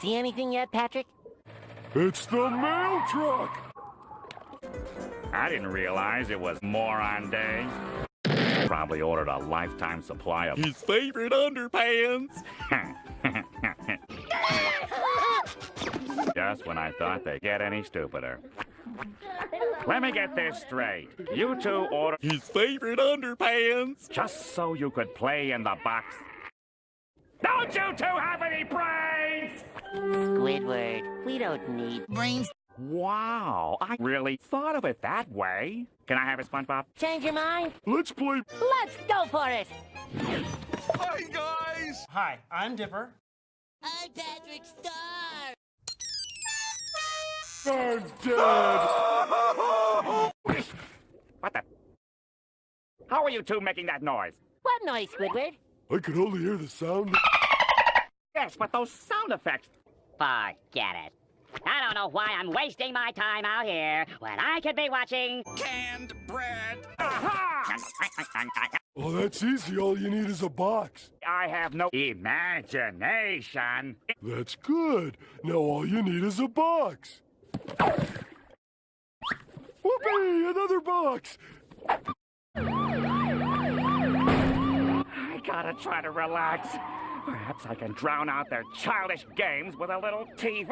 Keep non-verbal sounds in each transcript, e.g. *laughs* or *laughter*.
See anything yet, Patrick? It's the mail truck! I didn't realize it was Moron Day. Probably ordered a lifetime supply of his favorite underpants. *laughs* Just when I thought they'd get any stupider. Let me get this straight. You two ordered his favorite underpants just so you could play in the box. Don't you two have any brains? Squidward, we don't need Brains. Wow, I really thought of it that way. Can I have a SpongeBob? Change your mind? Let's play... Let's go for it! Hi, guys! Hi, I'm Dipper. I'm Patrick Star! I'm dead! *laughs* What the? How are you two making that noise? What noise, Squidward? I could only hear the sound... Yes, but those sound effects. Forget it. I don't know why I'm wasting my time out here when I could be watching. Canned bread! Aha! Oh, that's easy. All you need is a box. I have no imagination. That's good. Now all you need is a box. Whoopee! Another box! I gotta try to relax. Perhaps I can drown out their childish games with a little TV.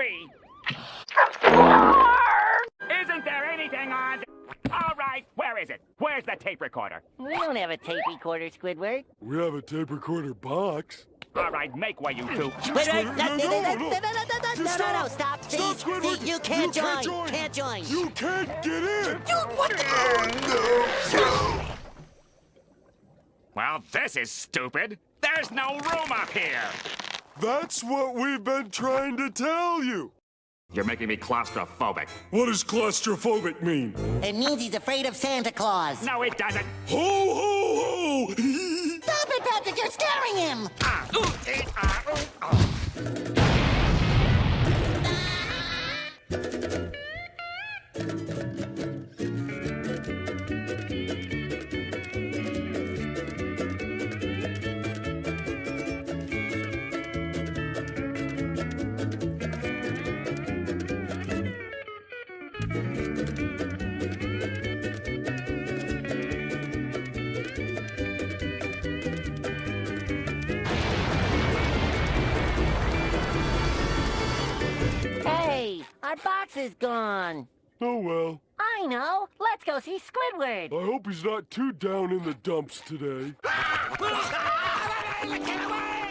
Isn't there anything on? All right, where is it? Where's the tape recorder? We don't have a tape recorder, Squidward. We have a tape recorder box. All right, make way, you two. Wait, wait, no, no, no, no, no, no, no, no. no, no, no, no, no, Stop. stop. See, Stop, Squidward. see, you can't You join. can't join. Can't join. You can't get in! what the? Well, this is stupid. There's no room up here. That's what we've been trying to tell you. You're making me claustrophobic. What does claustrophobic mean? It means he's afraid of Santa Claus. No, it doesn't. Ho, ho, ho! *laughs* Stop it, Patrick! You're scaring him! Ah, ooh, eh, ah, ooh, oh. Hey, our box is gone. oh well. I know. Let's go see Squidward. I hope he's not too down in the dumps today. Get *laughs* away!